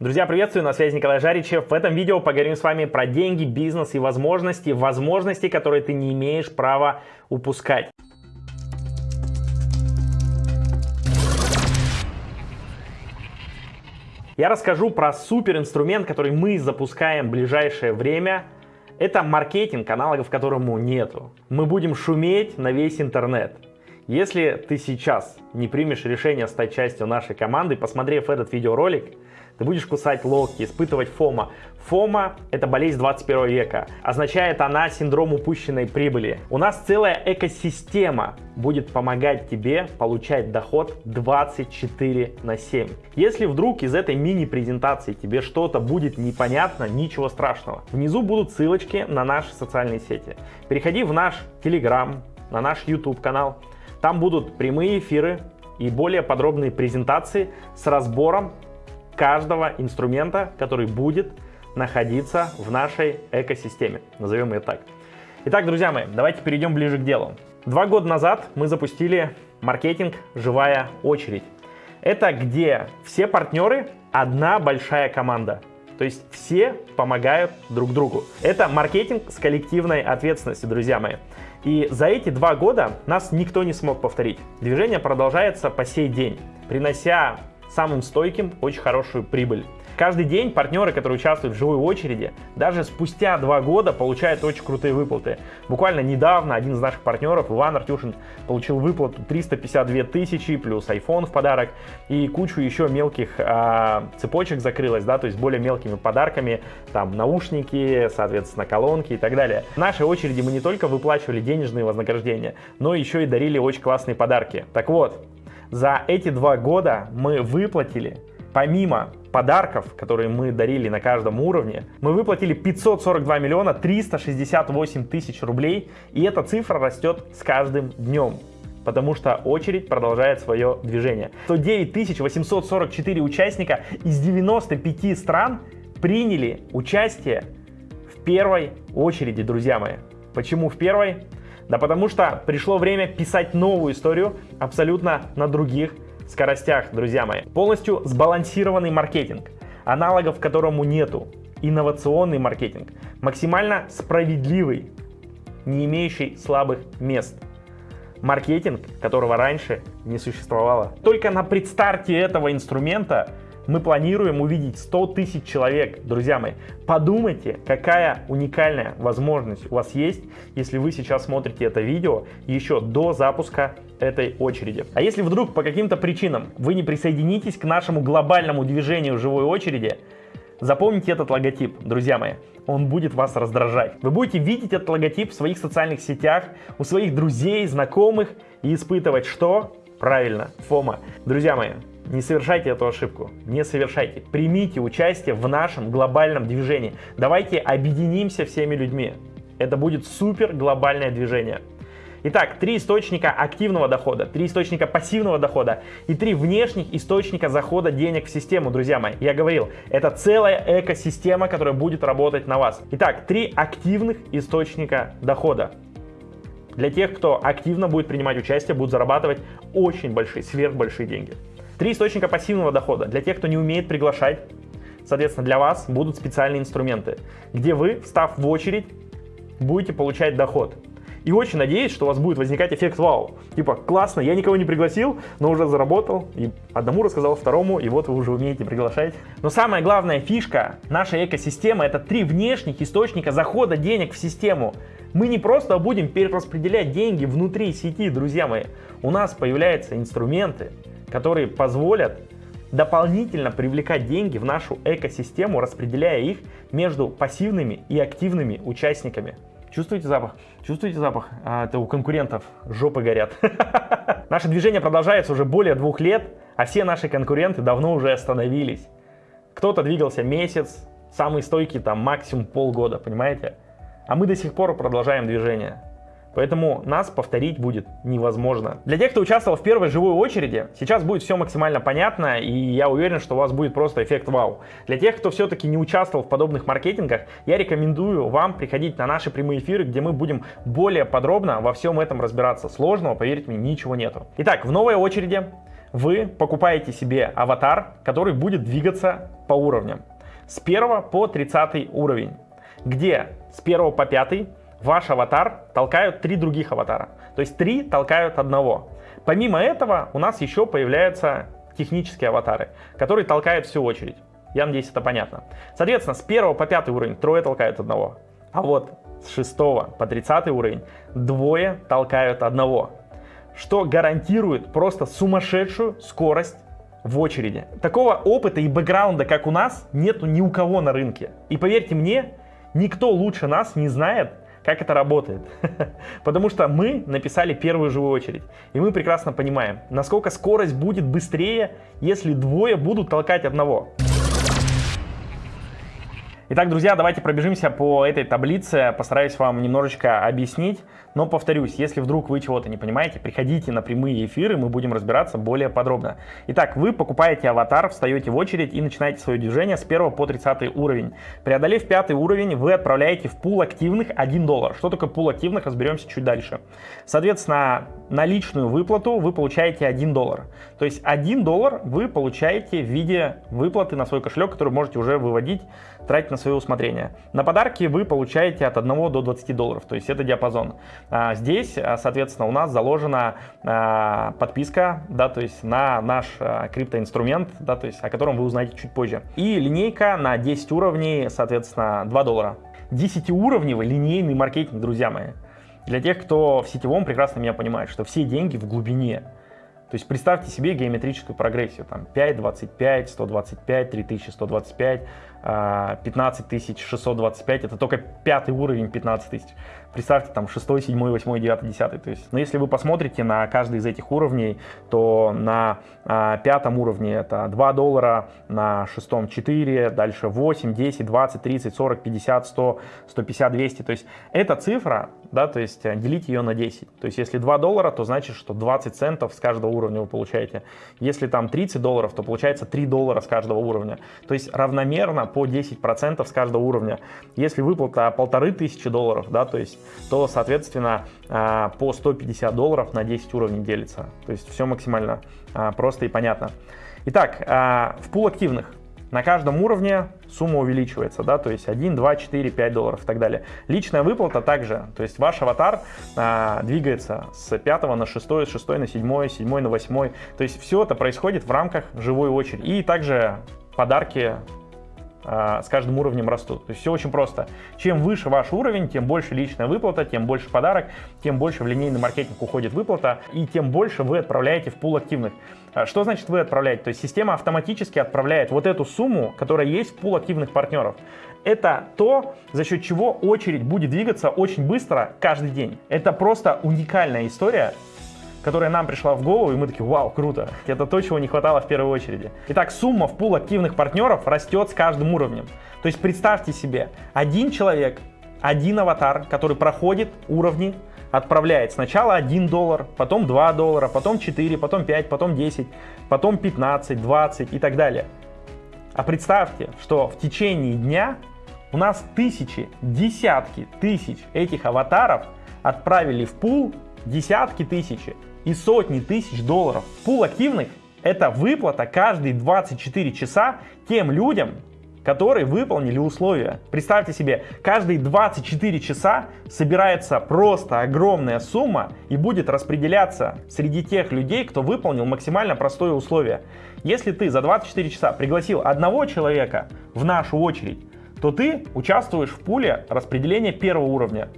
Друзья, приветствую, на связи Николай Жаричев. В этом видео поговорим с вами про деньги, бизнес и возможности, возможности, которые ты не имеешь права упускать. Я расскажу про супер инструмент, который мы запускаем в ближайшее время. Это маркетинг, аналогов которому нету. Мы будем шуметь на весь интернет. Если ты сейчас не примешь решение стать частью нашей команды, посмотрев этот видеоролик, ты будешь кусать локти, испытывать фома. Фома – это болезнь 21 века. Означает она синдром упущенной прибыли. У нас целая экосистема будет помогать тебе получать доход 24 на 7. Если вдруг из этой мини-презентации тебе что-то будет непонятно, ничего страшного. Внизу будут ссылочки на наши социальные сети. Переходи в наш Telegram, на наш YouTube канал. Там будут прямые эфиры и более подробные презентации с разбором каждого инструмента, который будет находиться в нашей экосистеме. Назовем ее так. Итак, друзья мои, давайте перейдем ближе к делу. Два года назад мы запустили маркетинг «Живая очередь». Это где все партнеры одна большая команда. То есть все помогают друг другу. Это маркетинг с коллективной ответственностью, друзья мои. И за эти два года нас никто не смог повторить. Движение продолжается по сей день, принося самым стойким очень хорошую прибыль. Каждый день партнеры, которые участвуют в живой очереди, даже спустя два года получают очень крутые выплаты. Буквально недавно один из наших партнеров, Иван Артюшин, получил выплату 352 тысячи плюс iPhone в подарок и кучу еще мелких а, цепочек закрылась, да, то есть более мелкими подарками, там наушники, соответственно, колонки и так далее. В нашей очереди мы не только выплачивали денежные вознаграждения, но еще и дарили очень классные подарки. Так вот, за эти два года мы выплатили, помимо подарков, которые мы дарили на каждом уровне, мы выплатили 542 миллиона 368 тысяч рублей, и эта цифра растет с каждым днем потому что очередь продолжает свое движение. 109 844 участника из 95 стран приняли участие в первой очереди, друзья мои. Почему в первой? Да потому что пришло время писать новую историю абсолютно на других скоростях, друзья мои. Полностью сбалансированный маркетинг, аналогов которому нету. Инновационный маркетинг, максимально справедливый, не имеющий слабых мест. Маркетинг, которого раньше не существовало. Только на предстарте этого инструмента мы планируем увидеть 100 тысяч человек, друзья мои. Подумайте, какая уникальная возможность у вас есть, если вы сейчас смотрите это видео еще до запуска этой очереди. А если вдруг по каким-то причинам вы не присоединитесь к нашему глобальному движению живой очереди, Запомните этот логотип, друзья мои, он будет вас раздражать. Вы будете видеть этот логотип в своих социальных сетях, у своих друзей, знакомых и испытывать что? Правильно, фома. Друзья мои, не совершайте эту ошибку, не совершайте. Примите участие в нашем глобальном движении. Давайте объединимся всеми людьми. Это будет супер глобальное движение. Итак, три источника активного дохода, три источника пассивного дохода и три внешних источника захода денег в систему, друзья мои. Я говорил, это целая экосистема, которая будет работать на вас. Итак, три активных источника дохода. Для тех, кто активно будет принимать участие, будут зарабатывать очень большие, сверхбольшие деньги. Три источника пассивного дохода. Для тех, кто не умеет приглашать, соответственно, для вас будут специальные инструменты, где вы, встав в очередь, будете получать доход. И очень надеюсь, что у вас будет возникать эффект вау. Типа, классно, я никого не пригласил, но уже заработал. И одному рассказал, второму, и вот вы уже умеете приглашать. Но самая главная фишка нашей экосистемы это три внешних источника захода денег в систему. Мы не просто будем перераспределять деньги внутри сети, друзья мои. У нас появляются инструменты, которые позволят дополнительно привлекать деньги в нашу экосистему, распределяя их между пассивными и активными участниками. Чувствуете запах? Чувствуете запах? А, это у конкурентов жопы горят. Наше движение продолжается уже более двух лет, а все наши конкуренты давно уже остановились. Кто-то двигался месяц, самый стойкий там максимум полгода, понимаете? А мы до сих пор продолжаем движение. Поэтому нас повторить будет невозможно. Для тех, кто участвовал в первой живой очереди, сейчас будет все максимально понятно, и я уверен, что у вас будет просто эффект вау. Для тех, кто все-таки не участвовал в подобных маркетингах, я рекомендую вам приходить на наши прямые эфиры, где мы будем более подробно во всем этом разбираться. Сложного, поверьте мне, ничего нету. Итак, в новой очереди вы покупаете себе аватар, который будет двигаться по уровням. С 1 по 30 уровень, где с 1 по 5 ваш аватар толкают три других аватара. То есть три толкают одного. Помимо этого у нас еще появляются технические аватары, которые толкают всю очередь. Я надеюсь, это понятно. Соответственно, с 1 по 5 уровень трое толкают одного. А вот с 6 по 30 уровень двое толкают одного. Что гарантирует просто сумасшедшую скорость в очереди. Такого опыта и бэкграунда, как у нас, нету ни у кого на рынке. И поверьте мне, никто лучше нас не знает, как это работает. Потому что мы написали первую живую очередь. И мы прекрасно понимаем, насколько скорость будет быстрее, если двое будут толкать одного. Итак, друзья, давайте пробежимся по этой таблице, постараюсь вам немножечко объяснить. Но повторюсь, если вдруг вы чего-то не понимаете, приходите на прямые эфиры, мы будем разбираться более подробно. Итак, вы покупаете аватар, встаете в очередь и начинаете свое движение с 1 по 30 уровень. Преодолев 5 уровень, вы отправляете в пул активных 1 доллар. Что такое пул активных, разберемся чуть дальше. Соответственно, наличную выплату вы получаете 1 доллар. То есть 1 доллар вы получаете в виде выплаты на свой кошелек, который можете уже выводить тратить на свое усмотрение. На подарки вы получаете от 1 до 20 долларов, то есть это диапазон. А здесь, а, соответственно, у нас заложена а, подписка, да, то есть на наш криптоинструмент, да, то есть о котором вы узнаете чуть позже. И линейка на 10 уровней, соответственно, 2 доллара. 10-уровневый линейный маркетинг, друзья мои. Для тех, кто в сетевом прекрасно меня понимает, что все деньги в глубине. То есть представьте себе геометрическую прогрессию, там 5, 25, 125, 3125, 15 625, это только пятый уровень 15 тысяч. Представьте, там 6, 7, 8, 9, 10. То есть, но если вы посмотрите на каждый из этих уровней, то на а, пятом уровне это 2 доллара, на шестом 4, дальше 8, 10, 20, 30, 40, 50, 100, 150, 200. То есть эта цифра, да, то есть делите ее на 10. То есть если 2 доллара, то значит, что 20 центов с каждого уровня вы получаете. Если там 30 долларов, то получается 3 доллара с каждого уровня. То есть равномерно по 10% с каждого уровня. Если выплата полторы тысячи долларов, да, то есть, то, соответственно, а, по 150 долларов на 10 уровней делится. То есть все максимально а, просто и понятно. Итак, а, в пул активных на каждом уровне сумма увеличивается, да, то есть 1, 2, 4, 5 долларов и так далее. Личная выплата также, то есть ваш аватар а, двигается с 5 на 6, с 6 на 7, 7 на 8, то есть все это происходит в рамках живой очереди. И также подарки с каждым уровнем растут. То есть все очень просто. Чем выше ваш уровень, тем больше личная выплата, тем больше подарок, тем больше в линейный маркетинг уходит выплата, и тем больше вы отправляете в пул активных. А, что значит вы отправляете? То есть система автоматически отправляет вот эту сумму, которая есть в пул активных партнеров. Это то, за счет чего очередь будет двигаться очень быстро каждый день. Это просто уникальная история, которая нам пришла в голову, и мы такие, вау, круто. Это то, чего не хватало в первой очереди. Итак, сумма в пул активных партнеров растет с каждым уровнем. То есть представьте себе, один человек, один аватар, который проходит уровни, отправляет сначала 1 доллар, потом 2 доллара, потом 4, потом 5, потом 10, потом 15, 20 и так далее. А представьте, что в течение дня у нас тысячи, десятки тысяч этих аватаров отправили в пул десятки тысяч и сотни тысяч долларов. Пул активных – это выплата каждые 24 часа тем людям, которые выполнили условия. Представьте себе, каждые 24 часа собирается просто огромная сумма и будет распределяться среди тех людей, кто выполнил максимально простое условие. Если ты за 24 часа пригласил одного человека в нашу очередь, то ты участвуешь в пуле распределения первого уровня.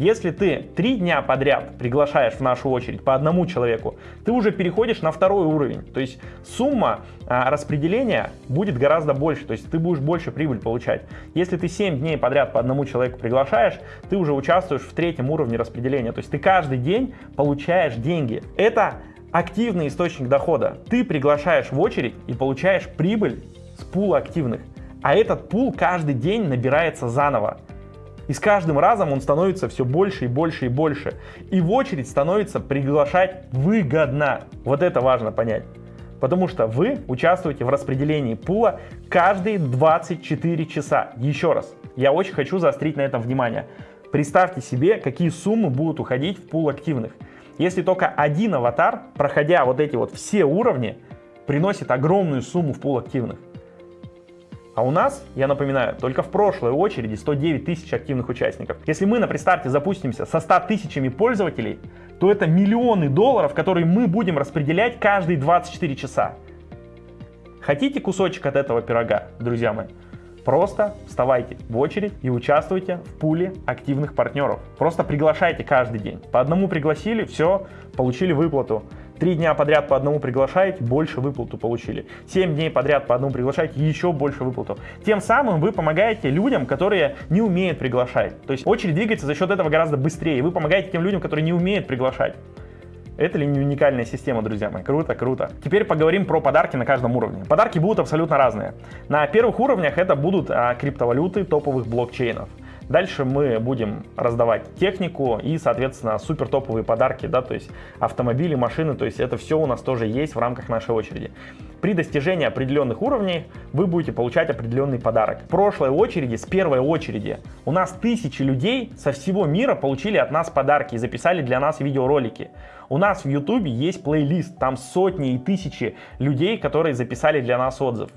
Если ты три дня подряд приглашаешь в нашу очередь по одному человеку, ты уже переходишь на второй уровень. То есть сумма а, распределения будет гораздо больше, то есть ты будешь больше прибыль получать. Если ты 7 дней подряд по одному человеку приглашаешь, ты уже участвуешь в третьем уровне распределения. То есть ты каждый день получаешь деньги. Это активный источник дохода. Ты приглашаешь в очередь и получаешь прибыль с пула активных. А этот пул каждый день набирается заново. И с каждым разом он становится все больше и больше и больше. И в очередь становится приглашать выгодно. Вот это важно понять. Потому что вы участвуете в распределении пула каждые 24 часа. Еще раз, я очень хочу заострить на этом внимание. Представьте себе, какие суммы будут уходить в пул активных. если только один аватар, проходя вот эти вот все уровни, приносит огромную сумму в пул активных. А у нас, я напоминаю, только в прошлой очереди 109 тысяч активных участников. Если мы на пристарте запустимся со 100 тысячами пользователей, то это миллионы долларов, которые мы будем распределять каждые 24 часа. Хотите кусочек от этого пирога, друзья мои? Просто вставайте в очередь и участвуйте в пуле активных партнеров. Просто приглашайте каждый день. По одному пригласили, все, получили выплату. Три дня подряд по одному приглашаете, больше выплату получили. Семь дней подряд по одному приглашаете, еще больше выплату. Тем самым вы помогаете людям, которые не умеют приглашать. То есть очередь двигается за счет этого гораздо быстрее. Вы помогаете тем людям, которые не умеют приглашать. Это ли не уникальная система, друзья мои? Круто, круто. Теперь поговорим про подарки на каждом уровне. Подарки будут абсолютно разные. На первых уровнях это будут а, криптовалюты топовых блокчейнов. Дальше мы будем раздавать технику и, соответственно, супер топовые подарки, да, то есть автомобили, машины, то есть это все у нас тоже есть в рамках нашей очереди. При достижении определенных уровней вы будете получать определенный подарок. В прошлой очереди, с первой очереди, у нас тысячи людей со всего мира получили от нас подарки и записали для нас видеоролики. У нас в YouTube есть плейлист, там сотни и тысячи людей, которые записали для нас отзыв.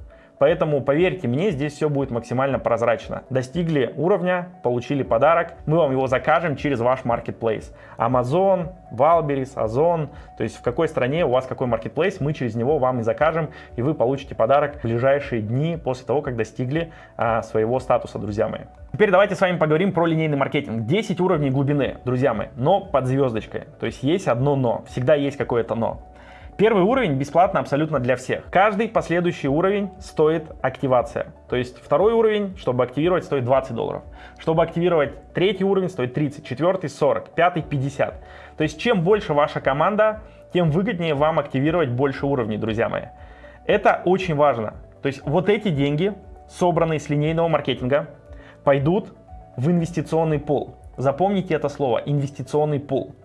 Поэтому, поверьте мне, здесь все будет максимально прозрачно. Достигли уровня, получили подарок, мы вам его закажем через ваш marketplace. Amazon, Валберис, Озон, то есть в какой стране у вас какой marketplace, мы через него вам и закажем, и вы получите подарок в ближайшие дни после того, как достигли а, своего статуса, друзья мои. Теперь давайте с вами поговорим про линейный маркетинг. 10 уровней глубины, друзья мои, но под звездочкой. То есть есть одно но, всегда есть какое-то но. Первый уровень бесплатно абсолютно для всех. Каждый последующий уровень стоит активация. То есть второй уровень, чтобы активировать, стоит 20 долларов. Чтобы активировать третий уровень, стоит 30, четвертый 40, пятый 50. То есть чем больше ваша команда, тем выгоднее вам активировать больше уровней, друзья мои. Это очень важно. То есть вот эти деньги, собранные с линейного маркетинга, пойдут в инвестиционный пул. Запомните это слово, инвестиционный пул.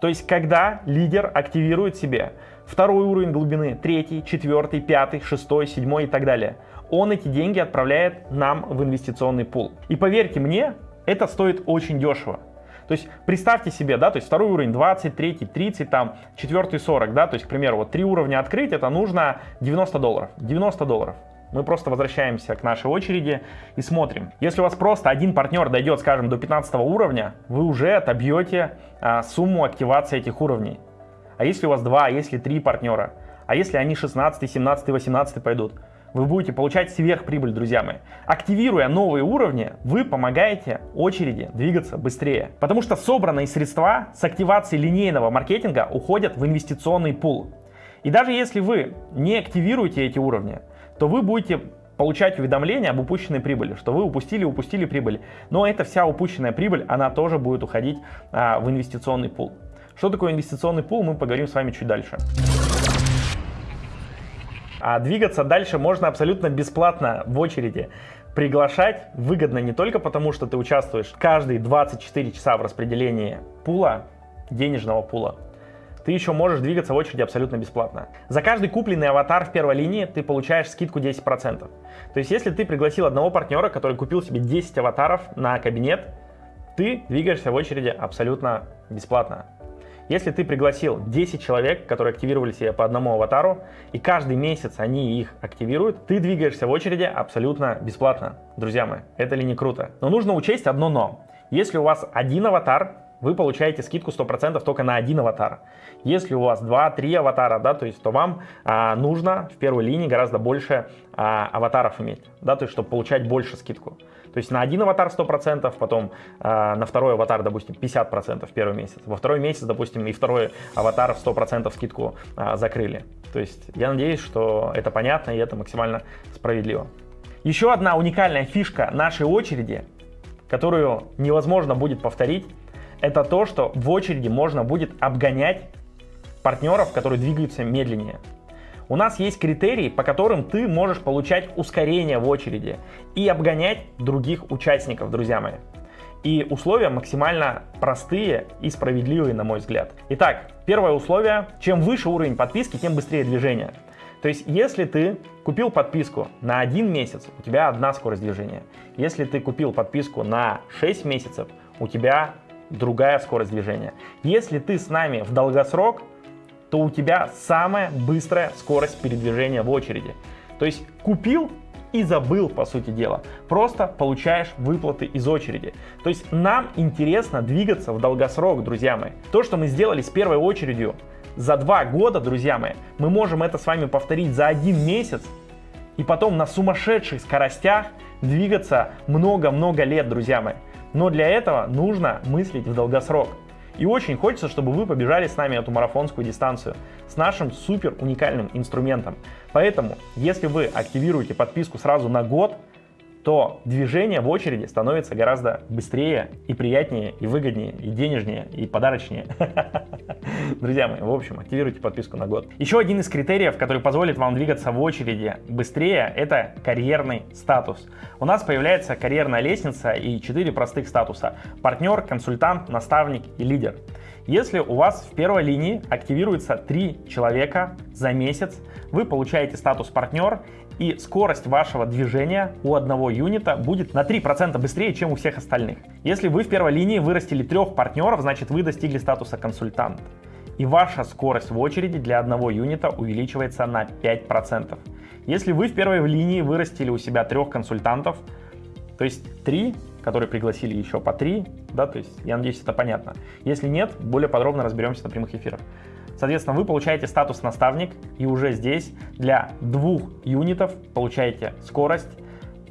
То есть когда лидер активирует себе второй уровень глубины, третий, четвертый, пятый, шестой, седьмой и так далее. Он эти деньги отправляет нам в инвестиционный пул. И поверьте мне, это стоит очень дешево. То есть представьте себе, да, то есть второй уровень 20, третий 30, там, четвертый 40, да, то есть, к примеру, вот три уровня открыть, это нужно 90 долларов. 90 долларов. Мы просто возвращаемся к нашей очереди и смотрим. Если у вас просто один партнер дойдет, скажем, до 15 уровня, вы уже отобьете а, сумму активации этих уровней. А если у вас два, а если три партнера? А если они 16, 17, 18 пойдут? Вы будете получать сверхприбыль, друзья мои. Активируя новые уровни, вы помогаете очереди двигаться быстрее. Потому что собранные средства с активацией линейного маркетинга уходят в инвестиционный пул. И даже если вы не активируете эти уровни, то вы будете получать уведомления об упущенной прибыли, что вы упустили, упустили прибыль. Но эта вся упущенная прибыль, она тоже будет уходить а, в инвестиционный пул. Что такое инвестиционный пул, мы поговорим с вами чуть дальше. А двигаться дальше можно абсолютно бесплатно в очереди. Приглашать выгодно не только потому, что ты участвуешь каждые 24 часа в распределении пула, денежного пула, ты еще можешь двигаться в очереди абсолютно бесплатно. За каждый купленный аватар в первой линии ты получаешь скидку 10%. То есть если ты пригласил одного партнера, который купил себе 10 аватаров на кабинет, ты двигаешься в очереди абсолютно бесплатно. Если ты пригласил 10 человек, которые активировали себе по одному аватару, и каждый месяц они их активируют, ты двигаешься в очереди абсолютно бесплатно. Друзья мои, это ли не круто? Но нужно учесть одно но. Если у вас один аватар, вы получаете скидку 100% только на один аватар. Если у вас 2-3 аватара, да, то есть, то вам а, нужно в первой линии гораздо больше а, аватаров иметь, да, то есть, чтобы получать больше скидку. То есть на один аватар 100%, потом а, на второй аватар, допустим, 50% в первый месяц. Во второй месяц, допустим, и второй аватар в 100% скидку а, закрыли. То есть я надеюсь, что это понятно и это максимально справедливо. Еще одна уникальная фишка нашей очереди, которую невозможно будет повторить, это то, что в очереди можно будет обгонять партнеров, которые двигаются медленнее. У нас есть критерии, по которым ты можешь получать ускорение в очереди и обгонять других участников, друзья мои. И условия максимально простые и справедливые, на мой взгляд. Итак, первое условие, чем выше уровень подписки, тем быстрее движение. То есть, если ты купил подписку на один месяц, у тебя одна скорость движения. Если ты купил подписку на 6 месяцев, у тебя другая скорость движения. Если ты с нами в долгосрок, то у тебя самая быстрая скорость передвижения в очереди. То есть купил и забыл, по сути дела. Просто получаешь выплаты из очереди. То есть нам интересно двигаться в долгосрок, друзья мои. То, что мы сделали с первой очередью за два года, друзья мои, мы можем это с вами повторить за один месяц и потом на сумасшедших скоростях двигаться много-много лет, друзья мои. Но для этого нужно мыслить в долгосрок. И очень хочется, чтобы вы побежали с нами эту марафонскую дистанцию с нашим супер уникальным инструментом. Поэтому, если вы активируете подписку сразу на год, то движение в очереди становится гораздо быстрее и приятнее, и выгоднее, и денежнее, и подарочнее. Друзья мои, в общем, активируйте подписку на год. Еще один из критериев, который позволит вам двигаться в очереди быстрее, это карьерный статус. У нас появляется карьерная лестница и четыре простых статуса. Партнер, консультант, наставник и лидер. Если у вас в первой линии активируется три человека за месяц, вы получаете статус партнер и скорость вашего движения у одного юнита будет на 3% быстрее, чем у всех остальных. Если вы в первой линии вырастили трех партнеров, значит вы достигли статуса консультант. И ваша скорость в очереди для одного юнита увеличивается на 5%. Если вы в первой линии вырастили у себя трех консультантов, то есть три, которые пригласили еще по три, да, то есть я надеюсь это понятно. Если нет, более подробно разберемся на прямых эфирах. Соответственно, вы получаете статус наставник, и уже здесь для двух юнитов получаете скорость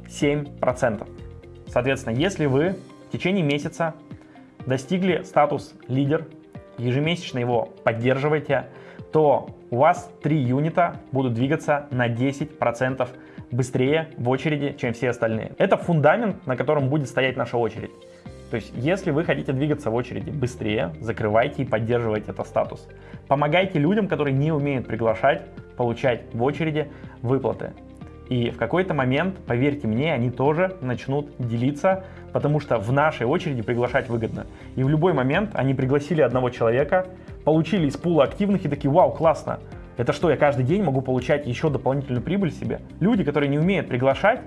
7%. Соответственно, если вы в течение месяца достигли статус лидер, ежемесячно его поддерживаете, то у вас три юнита будут двигаться на 10% быстрее в очереди, чем все остальные. Это фундамент, на котором будет стоять наша очередь. То есть, если вы хотите двигаться в очереди быстрее, закрывайте и поддерживайте этот статус. Помогайте людям, которые не умеют приглашать, получать в очереди выплаты. И в какой-то момент, поверьте мне, они тоже начнут делиться, потому что в нашей очереди приглашать выгодно. И в любой момент они пригласили одного человека, получили из пула активных и такие, вау, классно, это что, я каждый день могу получать еще дополнительную прибыль себе? Люди, которые не умеют приглашать,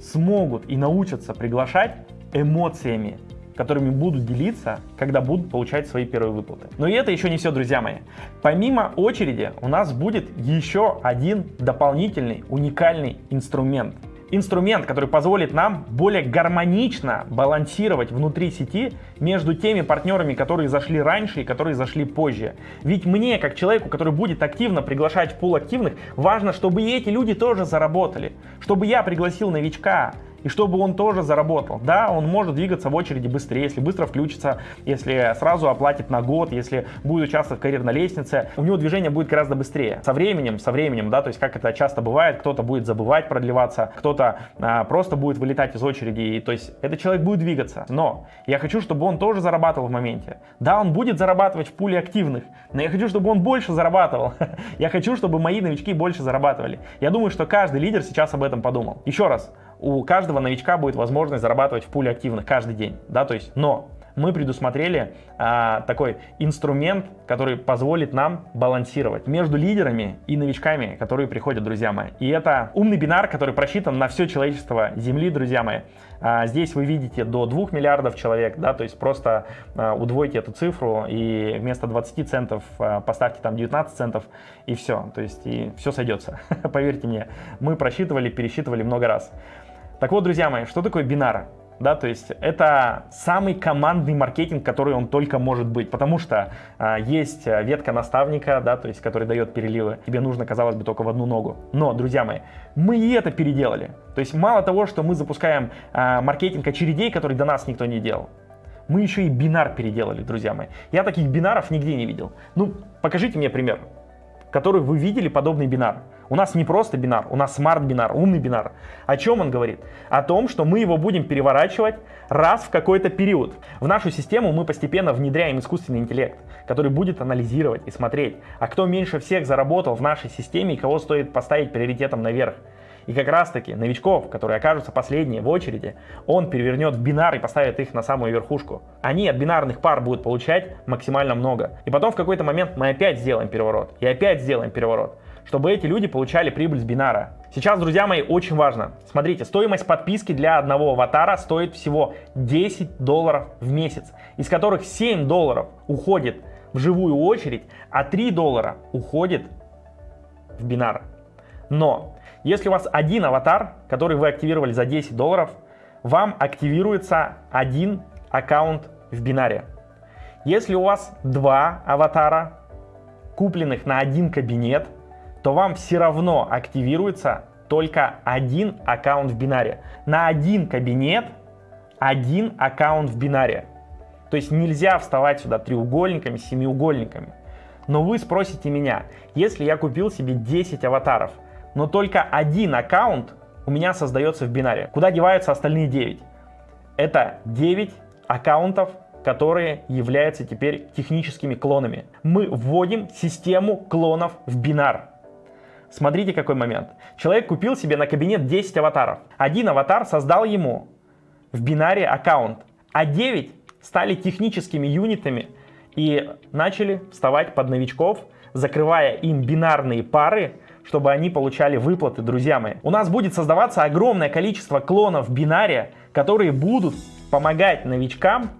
смогут и научатся приглашать эмоциями, которыми будут делиться, когда будут получать свои первые выплаты. Но и это еще не все, друзья мои. Помимо очереди у нас будет еще один дополнительный уникальный инструмент. Инструмент, который позволит нам более гармонично балансировать внутри сети между теми партнерами, которые зашли раньше и которые зашли позже. Ведь мне, как человеку, который будет активно приглашать в пул активных, важно, чтобы и эти люди тоже заработали. Чтобы я пригласил новичка, и чтобы он тоже заработал. Да, он может двигаться в очереди быстрее, если быстро включится, если сразу оплатит на год, если будет участвовать в карьерной лестнице, у него движение будет гораздо быстрее. Со временем, со временем, да, то есть как это часто бывает, кто-то будет забывать продлеваться, кто-то а, просто будет вылетать из очереди, и, то есть этот человек будет двигаться. Но я хочу, чтобы он тоже зарабатывал в моменте. Да, он будет зарабатывать в пуле активных, но я хочу, чтобы он больше зарабатывал. я хочу, чтобы мои новички больше зарабатывали. Я думаю, что каждый лидер сейчас об этом подумал. Еще раз, у каждого новичка будет возможность зарабатывать в пуле активных каждый день, да, то есть, но мы предусмотрели а, такой инструмент, который позволит нам балансировать между лидерами и новичками, которые приходят, друзья мои. И это умный бинар, который просчитан на все человечество Земли, друзья мои. А, здесь вы видите до 2 миллиардов человек, да, то есть просто а, удвойте эту цифру и вместо 20 центов а, поставьте там 19 центов и все, то есть и все сойдется. Поверьте мне, мы просчитывали, пересчитывали много раз. Так вот, друзья мои, что такое бинара? Да, то есть это самый командный маркетинг, который он только может быть, потому что а, есть ветка наставника, да, то есть который дает переливы. Тебе нужно, казалось бы, только в одну ногу. Но, друзья мои, мы и это переделали. То есть мало того, что мы запускаем а, маркетинг очередей, который до нас никто не делал, мы еще и бинар переделали, друзья мои. Я таких бинаров нигде не видел. Ну, покажите мне пример, который вы видели подобный бинар. У нас не просто бинар, у нас смарт-бинар, умный бинар. О чем он говорит? О том, что мы его будем переворачивать раз в какой-то период. В нашу систему мы постепенно внедряем искусственный интеллект, который будет анализировать и смотреть, а кто меньше всех заработал в нашей системе и кого стоит поставить приоритетом наверх. И как раз таки новичков, которые окажутся последние в очереди, он перевернет в бинар и поставит их на самую верхушку. Они от бинарных пар будут получать максимально много. И потом в какой-то момент мы опять сделаем переворот. И опять сделаем переворот чтобы эти люди получали прибыль с бинара. Сейчас, друзья мои, очень важно. Смотрите, стоимость подписки для одного аватара стоит всего 10 долларов в месяц, из которых 7 долларов уходит в живую очередь, а 3 доллара уходит в бинар. Но если у вас один аватар, который вы активировали за 10 долларов, вам активируется один аккаунт в бинаре. Если у вас два аватара, купленных на один кабинет, то вам все равно активируется только один аккаунт в бинаре. На один кабинет один аккаунт в бинаре. То есть нельзя вставать сюда треугольниками, семиугольниками. Но вы спросите меня, если я купил себе 10 аватаров, но только один аккаунт у меня создается в бинаре, куда деваются остальные 9? Это 9 аккаунтов, которые являются теперь техническими клонами. Мы вводим систему клонов в бинар. Смотрите, какой момент. Человек купил себе на кабинет 10 аватаров. Один аватар создал ему в бинаре аккаунт, а 9 стали техническими юнитами и начали вставать под новичков, закрывая им бинарные пары, чтобы они получали выплаты, друзья мои. У нас будет создаваться огромное количество клонов бинаре, которые будут помогать новичкам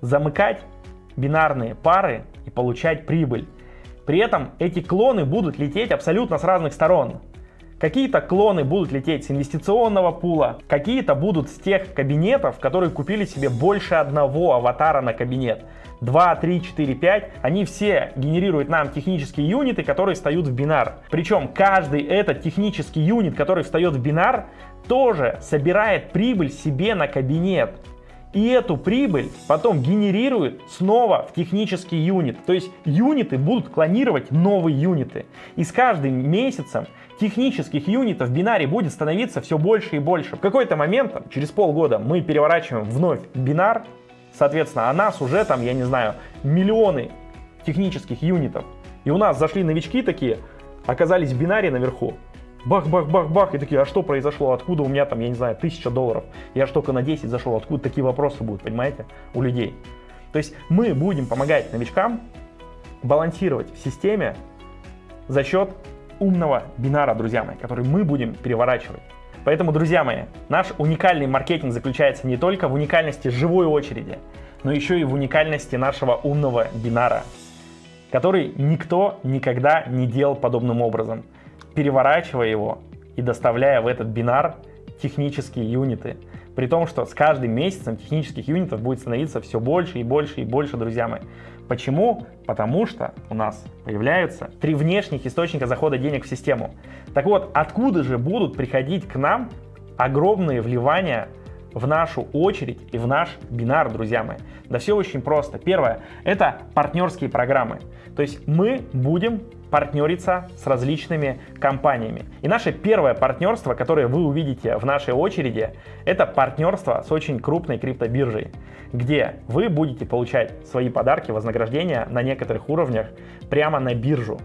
замыкать бинарные пары и получать прибыль. При этом эти клоны будут лететь абсолютно с разных сторон. Какие-то клоны будут лететь с инвестиционного пула, какие-то будут с тех кабинетов, которые купили себе больше одного аватара на кабинет. 2, 3, 4, 5, они все генерируют нам технические юниты, которые встают в бинар. Причем каждый этот технический юнит, который встает в бинар, тоже собирает прибыль себе на кабинет. И эту прибыль потом генерирует снова в технический юнит. То есть юниты будут клонировать новые юниты. И с каждым месяцем технических юнитов в бинаре будет становиться все больше и больше. В какой-то момент, через полгода, мы переворачиваем вновь бинар, соответственно, а нас уже там, я не знаю, миллионы технических юнитов. И у нас зашли новички такие, оказались в бинаре наверху, бах-бах-бах-бах, и такие, а что произошло, откуда у меня там, я не знаю, тысяча долларов, я же только на 10 зашел, откуда такие вопросы будут, понимаете, у людей. То есть мы будем помогать новичкам балансировать в системе за счет умного бинара, друзья мои, который мы будем переворачивать. Поэтому, друзья мои, наш уникальный маркетинг заключается не только в уникальности живой очереди, но еще и в уникальности нашего умного бинара, который никто никогда не делал подобным образом переворачивая его и доставляя в этот бинар технические юниты. При том, что с каждым месяцем технических юнитов будет становиться все больше и больше и больше, друзья мои. Почему? Потому что у нас появляются три внешних источника захода денег в систему. Так вот, откуда же будут приходить к нам огромные вливания в нашу очередь и в наш бинар, друзья мои? Да все очень просто. Первое, это партнерские программы. То есть мы будем партнериться с различными компаниями. И наше первое партнерство, которое вы увидите в нашей очереди, это партнерство с очень крупной криптобиржей, где вы будете получать свои подарки, вознаграждения на некоторых уровнях прямо на биржу.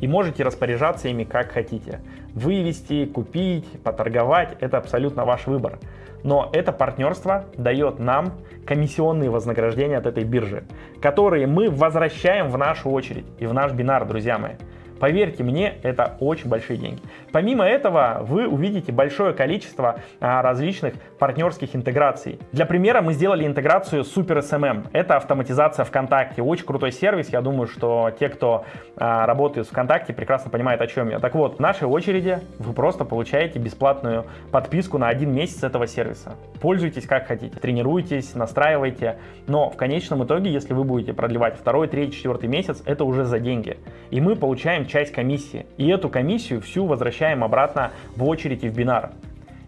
И можете распоряжаться ими как хотите. Вывести, купить, поторговать – это абсолютно ваш выбор но это партнерство дает нам комиссионные вознаграждения от этой биржи, которые мы возвращаем в нашу очередь и в наш бинар, друзья мои. Поверьте мне, это очень большие деньги. Помимо этого, вы увидите большое количество а, различных партнерских интеграций. Для примера мы сделали интеграцию с Super SMM. Это автоматизация ВКонтакте. Очень крутой сервис. Я думаю, что те, кто а, работает в ВКонтакте, прекрасно понимают, о чем я. Так вот, в нашей очереди вы просто получаете бесплатную подписку на один месяц этого сервиса. Пользуйтесь как хотите, тренируйтесь, настраивайте. Но в конечном итоге, если вы будете продлевать второй, третий, четвертый месяц, это уже за деньги. И мы получаем часть комиссии. И эту комиссию всю возвращаем обратно в очередь и в бинар.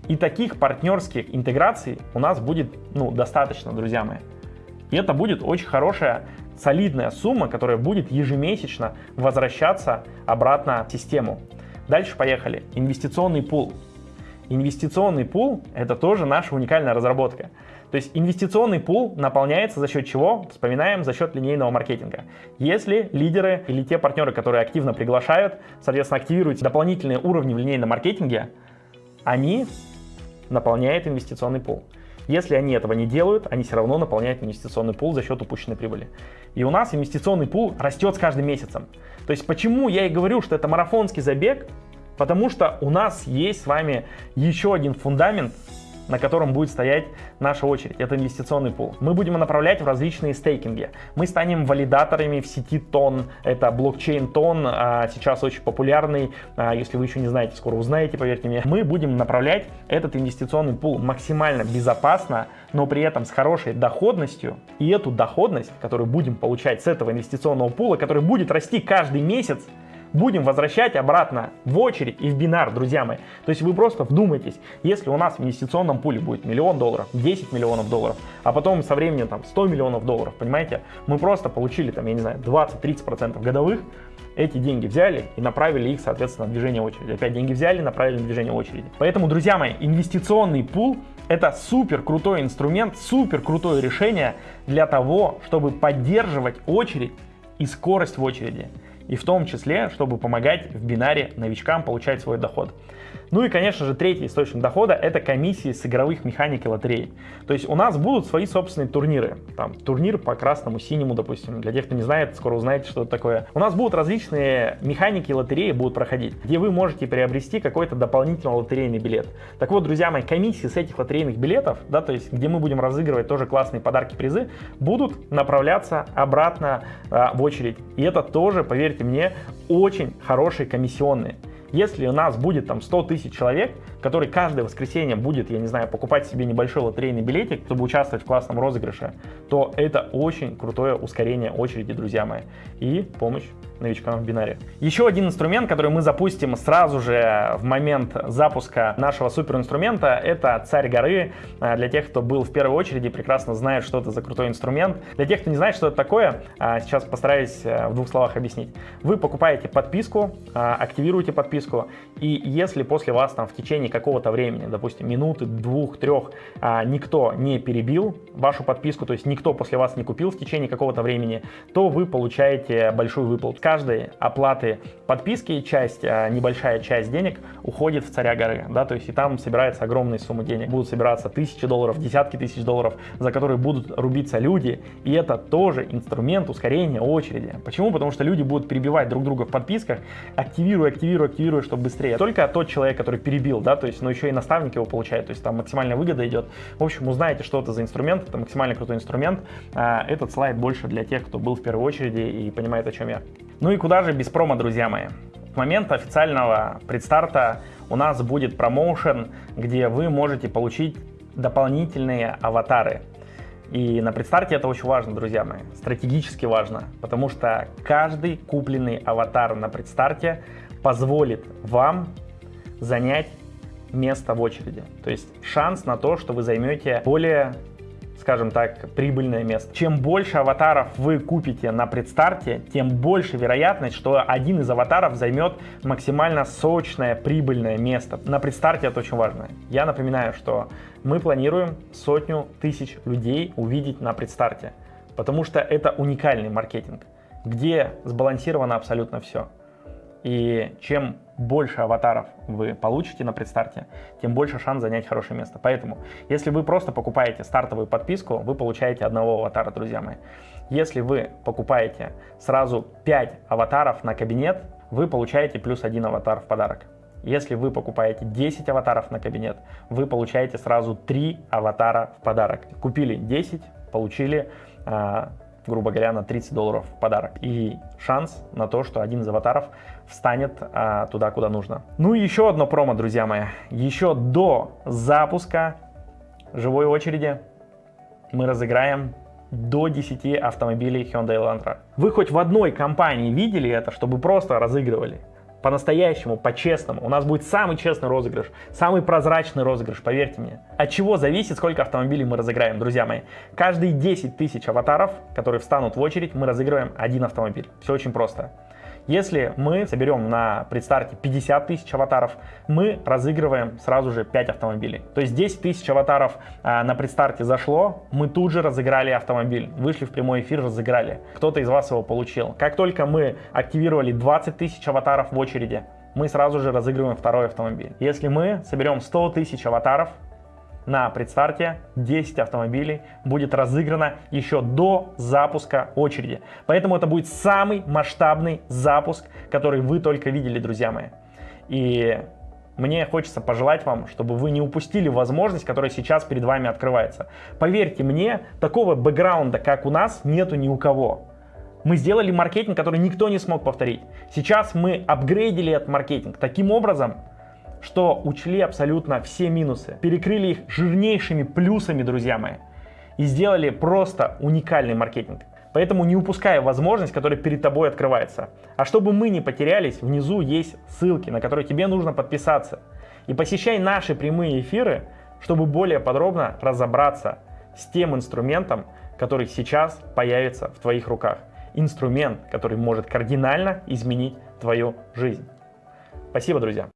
И таких партнерских интеграций у нас будет ну, достаточно, друзья мои. И это будет очень хорошая, солидная сумма, которая будет ежемесячно возвращаться обратно в систему. Дальше поехали. Инвестиционный пул. Инвестиционный пул – это тоже наша уникальная разработка. То есть инвестиционный пул наполняется за счет чего? Вспоминаем, за счет линейного маркетинга. Если лидеры или те партнеры, которые активно приглашают, соответственно, активируют дополнительные уровни в линейном маркетинге, они наполняют инвестиционный пул. Если они этого не делают, они все равно наполняют инвестиционный пул за счет упущенной прибыли. И у нас инвестиционный пул растет с каждым месяцем. То есть почему я и говорю, что это марафонский забег, Потому что у нас есть с вами еще один фундамент, на котором будет стоять наша очередь. Это инвестиционный пул. Мы будем направлять в различные стейкинги. Мы станем валидаторами в сети Тон. Это блокчейн Тон, а, сейчас очень популярный. А, если вы еще не знаете, скоро узнаете, поверьте мне. Мы будем направлять этот инвестиционный пул максимально безопасно, но при этом с хорошей доходностью. И эту доходность, которую будем получать с этого инвестиционного пула, который будет расти каждый месяц, будем возвращать обратно в очередь и в бинар, друзья мои. То есть вы просто вдумайтесь, если у нас в инвестиционном пуле будет миллион долларов, 10 миллионов долларов, а потом со временем там 100 миллионов долларов, понимаете, мы просто получили там, я не знаю, 20-30% годовых, эти деньги взяли и направили их, соответственно, на движение очереди. Опять деньги взяли, направили на движение очереди. Поэтому, друзья мои, инвестиционный пул это супер крутой инструмент, супер крутое решение для того, чтобы поддерживать очередь и скорость в очереди и в том числе, чтобы помогать в бинаре новичкам получать свой доход. Ну и, конечно же, третий источник дохода – это комиссии с игровых механик и лотерей. То есть у нас будут свои собственные турниры. Там турнир по красному, синему, допустим. Для тех, кто не знает, скоро узнаете, что это такое. У нас будут различные механики и лотереи будут проходить, где вы можете приобрести какой-то дополнительный лотерейный билет. Так вот, друзья мои, комиссии с этих лотерейных билетов, да, то есть где мы будем разыгрывать тоже классные подарки, призы, будут направляться обратно а, в очередь. И это тоже, поверьте мне, очень хорошие комиссионные. Если у нас будет там 100 тысяч человек, который каждое воскресенье будет, я не знаю, покупать себе небольшой лотерейный билетик, чтобы участвовать в классном розыгрыше, то это очень крутое ускорение очереди, друзья мои, и помощь новичкам в бинаре. Еще один инструмент, который мы запустим сразу же в момент запуска нашего суперинструмента, это «Царь горы». А, для тех, кто был в первой очереди, прекрасно знает, что это за крутой инструмент. Для тех, кто не знает, что это такое, а, сейчас постараюсь э, в двух словах объяснить. Вы покупаете подписку, а, активируете подписку, и если после вас там в течение какого-то времени, допустим, минуты, двух, трех, никто не перебил вашу подписку, то есть никто после вас не купил в течение какого-то времени, то вы получаете большую выплату каждой оплаты подписки часть, а, небольшая часть денег уходит в царя горы, да, то есть и там собирается огромная сумма денег. Будут собираться тысячи долларов, десятки тысяч долларов, за которые будут рубиться люди, и это тоже инструмент ускорения очереди. Почему? Потому что люди будут перебивать друг друга в подписках, активируя, активируя, активируя, чтобы быстрее. Только тот человек, который перебил, да, то есть, но еще и наставник его получает, то есть там максимальная выгода идет. В общем, узнаете, что это за инструмент, это максимально крутой инструмент. А, этот слайд больше для тех, кто был в первой очереди и понимает, о чем я. Ну и куда же без промо, друзья мои? В момент официального предстарта у нас будет промоушен, где вы можете получить дополнительные аватары. И на предстарте это очень важно, друзья мои, стратегически важно, потому что каждый купленный аватар на предстарте позволит вам занять место в очереди. То есть шанс на то, что вы займете более скажем так, прибыльное место. Чем больше аватаров вы купите на предстарте, тем больше вероятность, что один из аватаров займет максимально сочное, прибыльное место. На предстарте это очень важно. Я напоминаю, что мы планируем сотню тысяч людей увидеть на предстарте, потому что это уникальный маркетинг, где сбалансировано абсолютно все. И чем больше аватаров вы получите на предстарте, тем больше шанс занять хорошее место. Поэтому, если вы просто покупаете стартовую подписку, вы получаете одного аватара, друзья мои. Если вы покупаете сразу 5 аватаров на кабинет, вы получаете плюс один аватар в подарок. Если вы покупаете 10 аватаров на кабинет, вы получаете сразу 3 аватара в подарок. Купили 10, получили а, грубо говоря, на 30 долларов в подарок. И шанс на то, что один из аватаров встанет а, туда, куда нужно. Ну и еще одно промо, друзья мои. Еще до запуска живой очереди мы разыграем до 10 автомобилей Hyundai Elantra. Вы хоть в одной компании видели это, чтобы просто разыгрывали? По-настоящему, по-честному. У нас будет самый честный розыгрыш, самый прозрачный розыгрыш, поверьте мне. От чего зависит, сколько автомобилей мы разыграем, друзья мои? Каждые 10 тысяч аватаров, которые встанут в очередь, мы разыгрываем один автомобиль. Все очень просто. Если мы соберем на предстарте 50 тысяч аватаров, мы разыгрываем сразу же 5 автомобилей. То есть 10 тысяч аватаров а, на предстарте зашло, мы тут же разыграли автомобиль. Вышли в прямой эфир, разыграли. Кто-то из вас его получил. Как только мы активировали 20 тысяч аватаров в очереди, мы сразу же разыгрываем второй автомобиль. Если мы соберем 100 тысяч аватаров, на предстарте 10 автомобилей будет разыграно еще до запуска очереди. Поэтому это будет самый масштабный запуск, который вы только видели, друзья мои. И мне хочется пожелать вам, чтобы вы не упустили возможность, которая сейчас перед вами открывается. Поверьте мне, такого бэкграунда, как у нас, нету ни у кого. Мы сделали маркетинг, который никто не смог повторить. Сейчас мы апгрейдили этот маркетинг таким образом, что учли абсолютно все минусы, перекрыли их жирнейшими плюсами, друзья мои, и сделали просто уникальный маркетинг. Поэтому не упускай возможность, которая перед тобой открывается. А чтобы мы не потерялись, внизу есть ссылки, на которые тебе нужно подписаться. И посещай наши прямые эфиры, чтобы более подробно разобраться с тем инструментом, который сейчас появится в твоих руках. Инструмент, который может кардинально изменить твою жизнь. Спасибо, друзья.